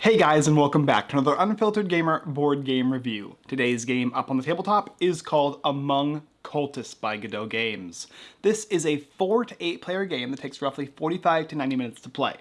Hey guys and welcome back to another Unfiltered Gamer board game review. Today's game up on the tabletop is called Among Cultists by Godot Games. This is a 4 to 8 player game that takes roughly 45 to 90 minutes to play.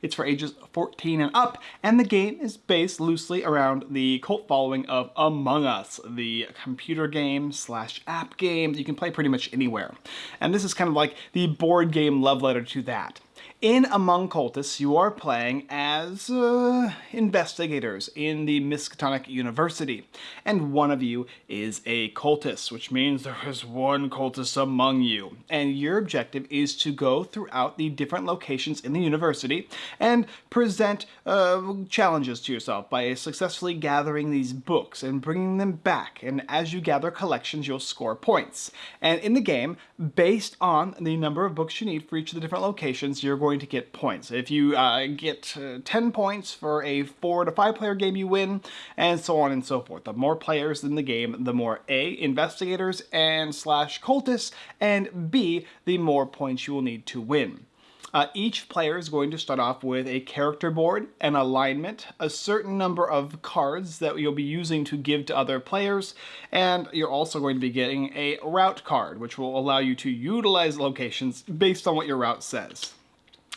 It's for ages 14 and up, and the game is based loosely around the cult following of Among Us, the computer game slash app game you can play pretty much anywhere. And this is kind of like the board game love letter to that. In Among Cultists, you are playing as uh, investigators in the Miskatonic University, and one of you is a cultist, which means there is one cultist among you. And your objective is to go throughout the different locations in the university and present uh, challenges to yourself by successfully gathering these books and bringing them back. And as you gather collections, you'll score points. And in the game, based on the number of books you need for each of the different locations, you're going going to get points. If you uh, get uh, 10 points for a 4 to 5 player game, you win, and so on and so forth. The more players in the game, the more A, investigators and slash cultists, and B, the more points you will need to win. Uh, each player is going to start off with a character board, an alignment, a certain number of cards that you'll be using to give to other players, and you're also going to be getting a route card, which will allow you to utilize locations based on what your route says.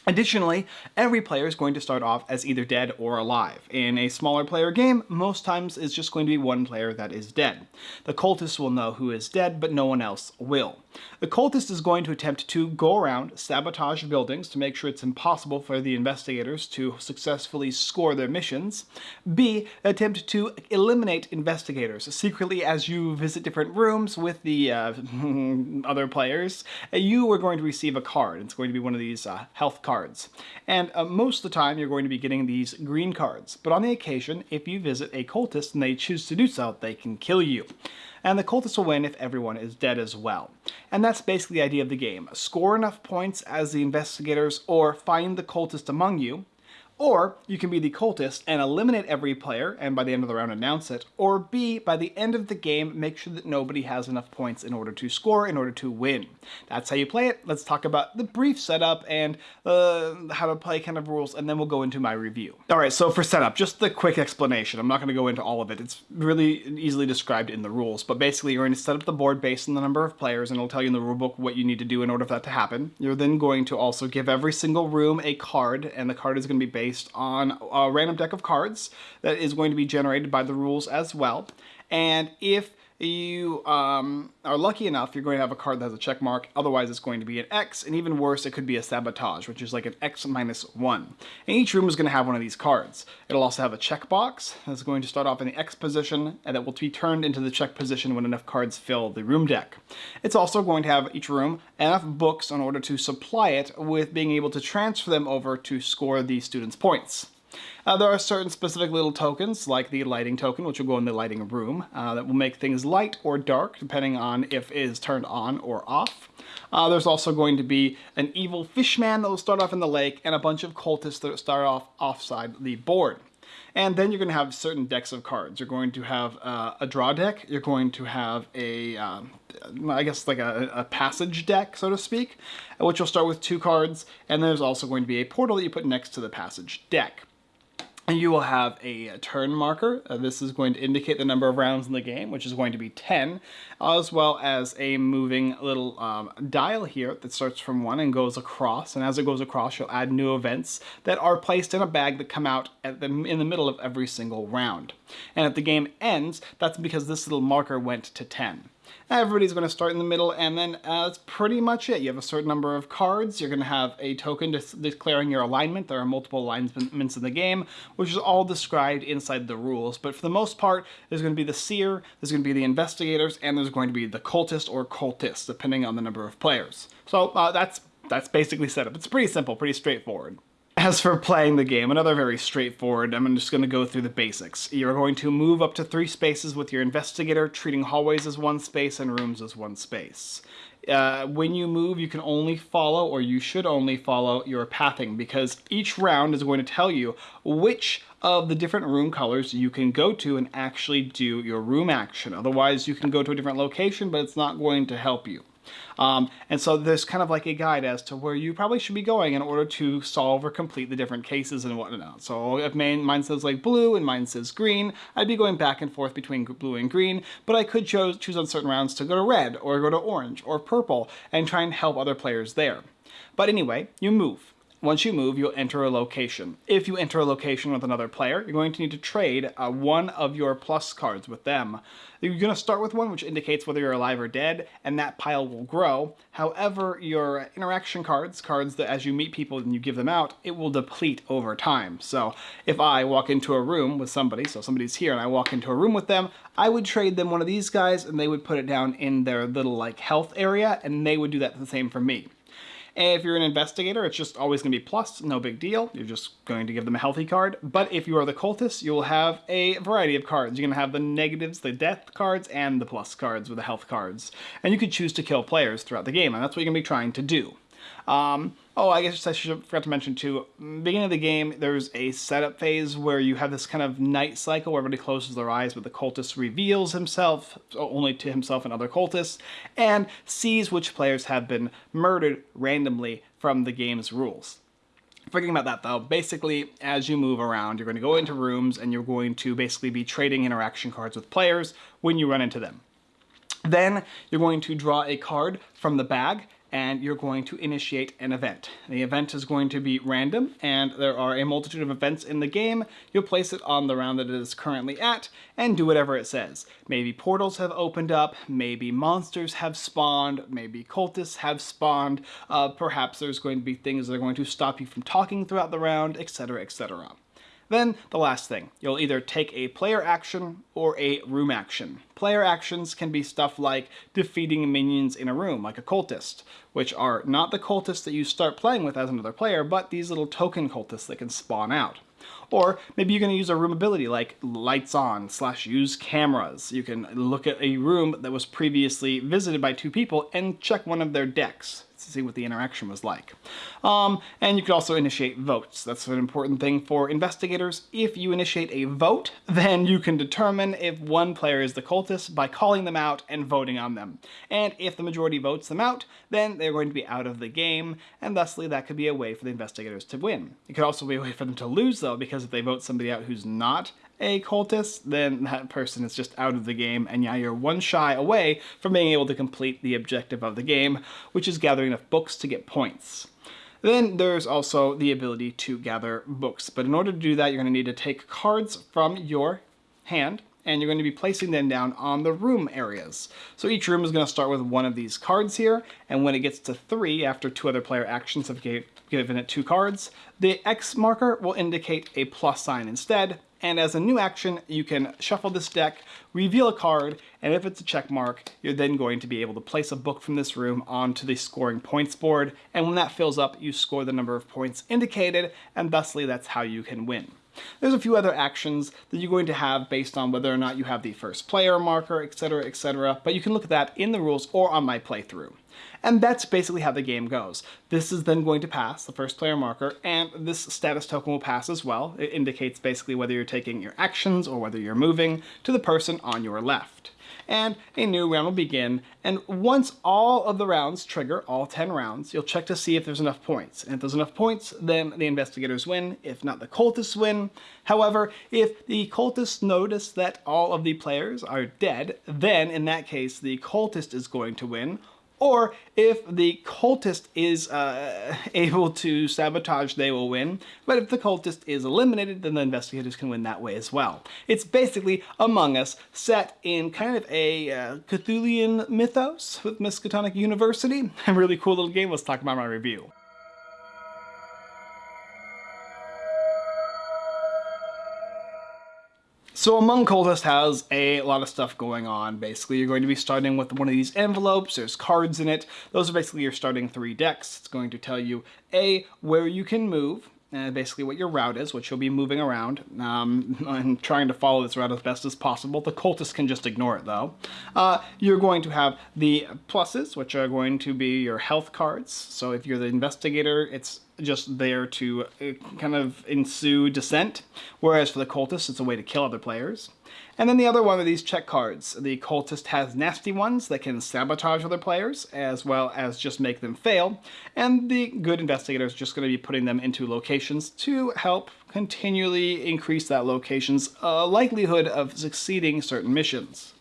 Additionally, every player is going to start off as either dead or alive. In a smaller player game, most times it's just going to be one player that is dead. The cultist will know who is dead, but no one else will. The cultist is going to attempt to go around, sabotage buildings to make sure it's impossible for the investigators to successfully score their missions. B, attempt to eliminate investigators secretly as you visit different rooms with the uh, other players. You are going to receive a card. It's going to be one of these uh, health cards. And uh, most of the time you're going to be getting these green cards. But on the occasion, if you visit a cultist and they choose to do so, they can kill you and the cultists will win if everyone is dead as well. And that's basically the idea of the game. Score enough points as the investigators or find the cultist among you, or you can be the cultist and eliminate every player and by the end of the round announce it. Or B, by the end of the game, make sure that nobody has enough points in order to score, in order to win. That's how you play it. Let's talk about the brief setup and uh, how to play kind of rules, and then we'll go into my review. All right, so for setup, just the quick explanation. I'm not going to go into all of it. It's really easily described in the rules, but basically you're going to set up the board based on the number of players, and it'll tell you in the rulebook what you need to do in order for that to happen. You're then going to also give every single room a card, and the card is going to be based based on a random deck of cards that is going to be generated by the rules as well. And if you um, are lucky enough, you're going to have a card that has a check mark. Otherwise, it's going to be an X, and even worse, it could be a sabotage, which is like an X minus one. And each room is going to have one of these cards. It'll also have a check box that's going to start off in the X position, and that will be turned into the check position when enough cards fill the room deck. It's also going to have each room enough books in order to supply it with being able to transfer them over to score the student's points. Uh, there are certain specific little tokens, like the lighting token, which will go in the lighting room, uh, that will make things light or dark, depending on if it is turned on or off. Uh, there's also going to be an evil fishman that will start off in the lake, and a bunch of cultists that start off offside the board. And then you're going to have certain decks of cards. You're going to have uh, a draw deck. You're going to have a, um, I guess like a, a, passage deck, so to speak, which will start with two cards. And there's also going to be a portal that you put next to the passage deck. And you will have a turn marker. Uh, this is going to indicate the number of rounds in the game, which is going to be 10, as well as a moving little um, dial here that starts from 1 and goes across. And as it goes across, you'll add new events that are placed in a bag that come out the, in the middle of every single round. And if the game ends, that's because this little marker went to 10. Everybody's going to start in the middle, and then uh, that's pretty much it. You have a certain number of cards. You're going to have a token declaring your alignment. There are multiple alignments in the game, which is all described inside the rules. But for the most part, there's going to be the seer, there's going to be the investigators, and there's going to be the cultist or cultists, depending on the number of players. So uh, that's that's basically set up. It's pretty simple, pretty straightforward. As for playing the game, another very straightforward, I'm just going to go through the basics. You're going to move up to three spaces with your investigator, treating hallways as one space and rooms as one space. Uh, when you move, you can only follow, or you should only follow, your pathing, because each round is going to tell you which of the different room colors you can go to and actually do your room action. Otherwise, you can go to a different location, but it's not going to help you. Um, and so there's kind of like a guide as to where you probably should be going in order to solve or complete the different cases and whatnot. So if mine, mine says like blue and mine says green, I'd be going back and forth between blue and green, but I could choose, choose on certain rounds to go to red or go to orange or purple and try and help other players there. But anyway, you move. Once you move, you'll enter a location. If you enter a location with another player, you're going to need to trade uh, one of your plus cards with them. You're going to start with one which indicates whether you're alive or dead, and that pile will grow. However, your interaction cards, cards that as you meet people and you give them out, it will deplete over time. So if I walk into a room with somebody, so somebody's here and I walk into a room with them, I would trade them one of these guys and they would put it down in their little like health area and they would do that the same for me. If you're an investigator, it's just always going to be plus, no big deal. You're just going to give them a healthy card. But if you are the cultist, you'll have a variety of cards. You're going to have the negatives, the death cards, and the plus cards with the health cards. And you could choose to kill players throughout the game, and that's what you're going to be trying to do. Um, oh, I guess I should forgot to mention too, beginning of the game, there's a setup phase where you have this kind of night cycle where everybody closes their eyes, but the cultist reveals himself, only to himself and other cultists, and sees which players have been murdered randomly from the game's rules. Forgetting about that though, basically as you move around, you're going to go into rooms and you're going to basically be trading interaction cards with players when you run into them. Then you're going to draw a card from the bag and you're going to initiate an event. The event is going to be random, and there are a multitude of events in the game. You'll place it on the round that it is currently at, and do whatever it says. Maybe portals have opened up, maybe monsters have spawned, maybe cultists have spawned, uh, perhaps there's going to be things that are going to stop you from talking throughout the round, etc, etc. Then, the last thing, you'll either take a player action or a room action. Player actions can be stuff like defeating minions in a room, like a cultist, which are not the cultists that you start playing with as another player, but these little token cultists that can spawn out. Or maybe you're going to use a room ability like lights on slash use cameras. You can look at a room that was previously visited by two people and check one of their decks to see what the interaction was like. Um, and you could also initiate votes. That's an important thing for investigators. If you initiate a vote, then you can determine if one player is the cultist by calling them out and voting on them. And if the majority votes them out, then they're going to be out of the game, and thusly that could be a way for the investigators to win. It could also be a way for them to lose though, because if they vote somebody out who's not a cultist, then that person is just out of the game, and yeah, you're one shy away from being able to complete the objective of the game, which is gathering enough books to get points. Then there's also the ability to gather books, but in order to do that, you're going to need to take cards from your hand, and you're going to be placing them down on the room areas. So each room is going to start with one of these cards here, and when it gets to three, after two other player actions have gave, given it two cards, the X marker will indicate a plus sign instead, and as a new action, you can shuffle this deck, reveal a card, and if it's a check mark, you're then going to be able to place a book from this room onto the scoring points board, and when that fills up, you score the number of points indicated, and thusly that's how you can win. There's a few other actions that you're going to have based on whether or not you have the first player marker, etc, etc, but you can look at that in the rules or on my playthrough. And that's basically how the game goes. This is then going to pass, the first player marker, and this status token will pass as well. It indicates basically whether you're taking your actions or whether you're moving to the person on your left. And a new round will begin, and once all of the rounds trigger, all 10 rounds, you'll check to see if there's enough points. And if there's enough points, then the investigators win. If not, the cultists win. However, if the cultists notice that all of the players are dead, then in that case, the cultist is going to win, or if the cultist is uh, able to sabotage, they will win. But if the cultist is eliminated, then the investigators can win that way as well. It's basically Among Us set in kind of a uh, Cthulhian mythos with Miskatonic University. A really cool little game. Let's talk about my review. So Among Cultists has a lot of stuff going on. Basically, you're going to be starting with one of these envelopes. There's cards in it. Those are basically your starting three decks. It's going to tell you, A, where you can move, and basically what your route is, which you'll be moving around um, and trying to follow this route as best as possible. The cultists can just ignore it though. Uh, you're going to have the pluses, which are going to be your health cards. So if you're the investigator, it's just there to uh, kind of ensue dissent, whereas for the cultist, it's a way to kill other players. And then the other one are these check cards. The cultist has nasty ones that can sabotage other players, as well as just make them fail, and the good investigator is just going to be putting them into locations to help continually increase that location's uh, likelihood of succeeding certain missions.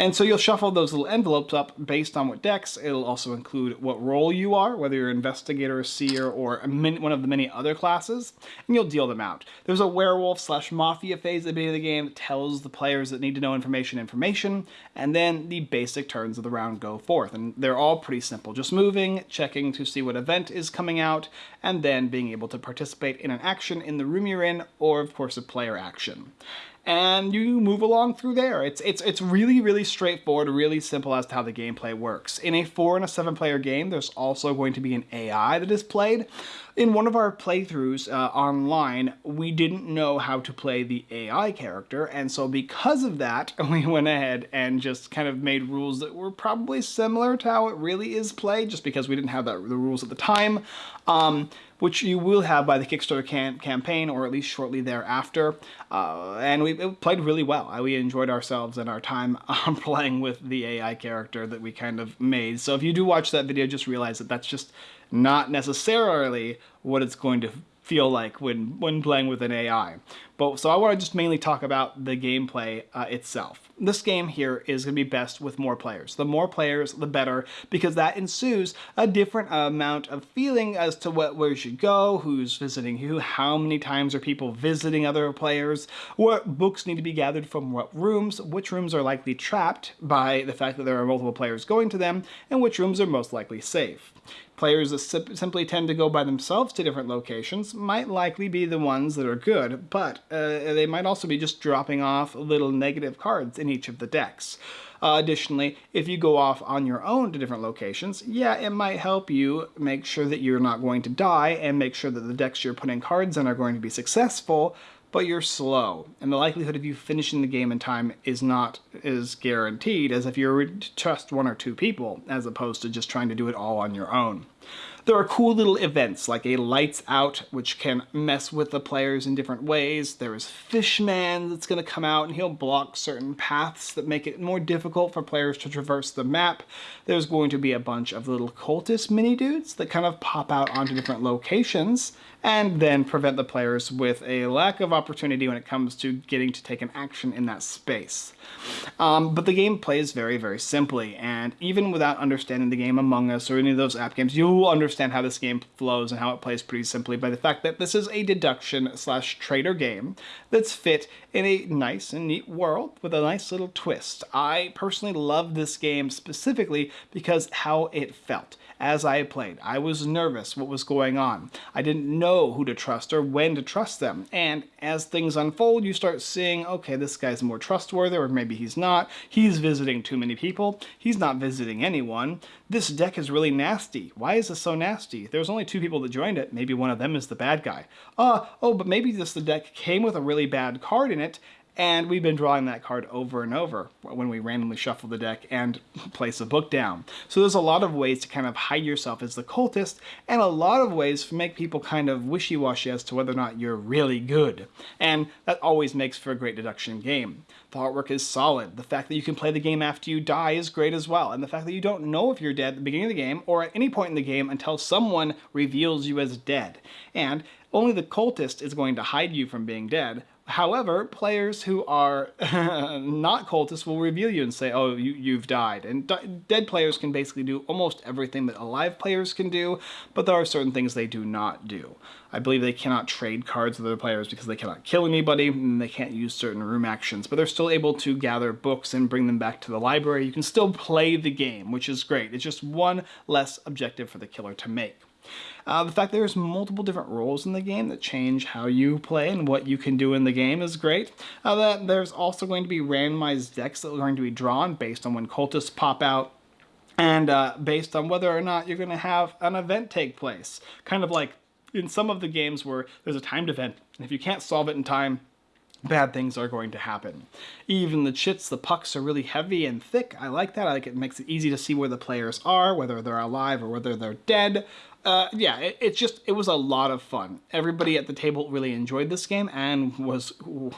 And so you'll shuffle those little envelopes up based on what decks. It'll also include what role you are, whether you're an investigator, seer, or one of the many other classes, and you'll deal them out. There's a werewolf slash mafia phase at the beginning of the game that tells the players that need to know information information, and then the basic turns of the round go forth. And they're all pretty simple, just moving, checking to see what event is coming out, and then being able to participate in an action in the room you're in, or of course a player action and you move along through there. It's it's it's really really straightforward, really simple as to how the gameplay works. In a four and a seven player game, there's also going to be an AI that is played. In one of our playthroughs uh, online, we didn't know how to play the AI character, and so because of that, we went ahead and just kind of made rules that were probably similar to how it really is played, just because we didn't have that, the rules at the time. Um, which you will have by the Kickstarter cam campaign or at least shortly thereafter. Uh, and we played really well. We enjoyed ourselves and our time um, playing with the AI character that we kind of made. So if you do watch that video, just realize that that's just not necessarily what it's going to feel like when, when playing with an AI. But So I want to just mainly talk about the gameplay uh, itself. This game here is going to be best with more players. The more players, the better, because that ensues a different amount of feeling as to what where you should go, who's visiting who, how many times are people visiting other players, what books need to be gathered from what rooms, which rooms are likely trapped by the fact that there are multiple players going to them, and which rooms are most likely safe. Players that simply tend to go by themselves to different locations might likely be the ones that are good, but uh, they might also be just dropping off little negative cards in each of the decks. Uh, additionally, if you go off on your own to different locations, yeah, it might help you make sure that you're not going to die and make sure that the decks you're putting cards in are going to be successful, but you're slow, and the likelihood of you finishing the game in time is not as guaranteed as if you were just one or two people, as opposed to just trying to do it all on your own. There are cool little events like a lights out which can mess with the players in different ways. There is Fishman that's going to come out and he'll block certain paths that make it more difficult for players to traverse the map. There's going to be a bunch of little cultist mini dudes that kind of pop out onto different locations and then prevent the players with a lack of opportunity when it comes to getting to take an action in that space. Um, but the game plays very, very simply, and even without understanding the game Among Us or any of those app games, you will understand how this game flows and how it plays pretty simply by the fact that this is a deduction slash trader game that's fit in a nice and neat world with a nice little twist. I personally love this game specifically because how it felt as I played. I was nervous what was going on. I didn't know who to trust or when to trust them. And as things unfold, you start seeing, okay, this guy's more trustworthy or maybe he's not. He's visiting too many people. He's not visiting anyone. This deck is really nasty. Why is this so nasty? There's only two people that joined it. Maybe one of them is the bad guy. Uh, oh, but maybe this the deck came with a really bad card in it and we've been drawing that card over and over when we randomly shuffle the deck and place a book down. So there's a lot of ways to kind of hide yourself as the cultist, and a lot of ways to make people kind of wishy-washy as to whether or not you're really good. And that always makes for a great deduction game. The artwork is solid. The fact that you can play the game after you die is great as well. And the fact that you don't know if you're dead at the beginning of the game or at any point in the game until someone reveals you as dead. And only the cultist is going to hide you from being dead, However, players who are not cultists will reveal you and say, oh, you, you've died. And dead players can basically do almost everything that alive players can do, but there are certain things they do not do. I believe they cannot trade cards with other players because they cannot kill anybody, and they can't use certain room actions, but they're still able to gather books and bring them back to the library. You can still play the game, which is great. It's just one less objective for the killer to make. Uh, the fact there's multiple different roles in the game that change how you play and what you can do in the game is great. Uh, that there's also going to be randomized decks that are going to be drawn based on when cultists pop out and uh, based on whether or not you're going to have an event take place. Kind of like in some of the games where there's a timed event, and if you can't solve it in time, bad things are going to happen. Even the chits, the pucks are really heavy and thick. I like that. I like it makes it easy to see where the players are, whether they're alive or whether they're dead. Uh, yeah, it, it's just, it was a lot of fun. Everybody at the table really enjoyed this game and was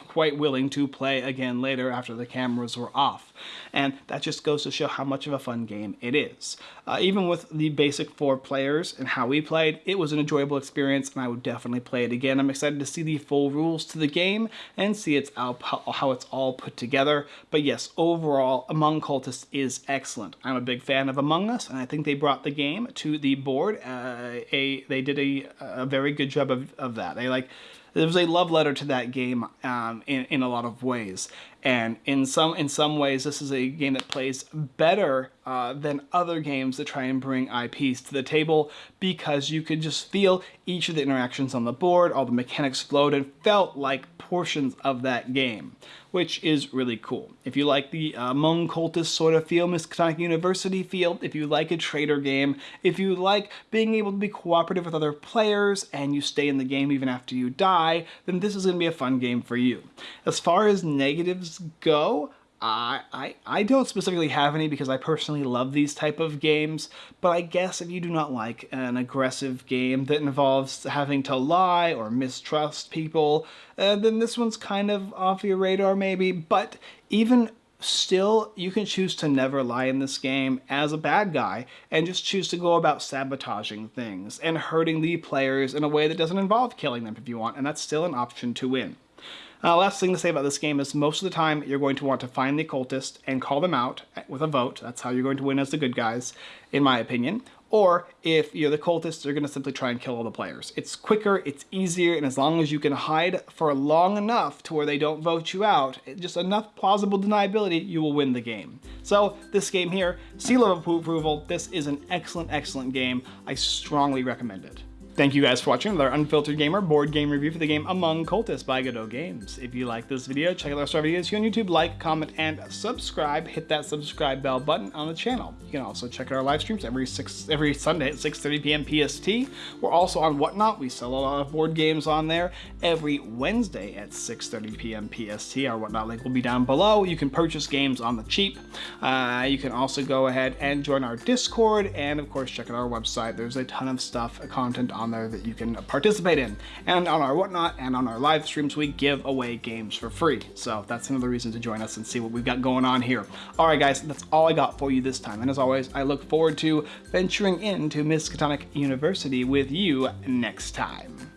quite willing to play again later after the cameras were off. And that just goes to show how much of a fun game it is. Uh, even with the basic four players and how we played, it was an enjoyable experience and I would definitely play it again. I'm excited to see the full rules to the game and see its how it's all put together. But yes, overall, Among Cultists is excellent. I'm a big fan of Among Us and I think they brought the game to the board. Uh, a they did a, a very good job of, of that. They like there was a love letter to that game um, in, in a lot of ways. And in some in some ways, this is a game that plays better uh, than other games that try and bring IPs to the table because you could just feel each of the interactions on the board, all the mechanics flowed and felt like portions of that game, which is really cool. If you like the uh, Among Cultist sort of feel, Miskatonic University feel, if you like a trader game, if you like being able to be cooperative with other players and you stay in the game even after you die, then this is going to be a fun game for you. As far as negatives go, I, I, don't specifically have any because I personally love these type of games, but I guess if you do not like an aggressive game that involves having to lie or mistrust people, uh, then this one's kind of off your radar maybe, but even still, you can choose to never lie in this game as a bad guy and just choose to go about sabotaging things and hurting the players in a way that doesn't involve killing them if you want, and that's still an option to win. Uh, last thing to say about this game is most of the time you're going to want to find the cultist and call them out with a vote. That's how you're going to win as the good guys, in my opinion. Or if you're the cultist, you're going to simply try and kill all the players. It's quicker, it's easier, and as long as you can hide for long enough to where they don't vote you out, just enough plausible deniability, you will win the game. So this game here, seal of approval, this is an excellent, excellent game. I strongly recommend it. Thank you guys for watching another Unfiltered Gamer board game review for the game Among Cultists by Godot Games. If you like this video, check out our star videos here on YouTube, like, comment, and subscribe. Hit that subscribe bell button on the channel. You can also check out our live streams every six every Sunday at 6.30 p.m. PST. We're also on Whatnot. We sell a lot of board games on there every Wednesday at 6.30 p.m. PST. Our Whatnot link will be down below. You can purchase games on the cheap. Uh, you can also go ahead and join our Discord, and of course check out our website. There's a ton of stuff, content on on there that you can participate in. And on our whatnot and on our live streams, we give away games for free. So that's another reason to join us and see what we've got going on here. All right, guys, that's all I got for you this time. And as always, I look forward to venturing into Miskatonic University with you next time.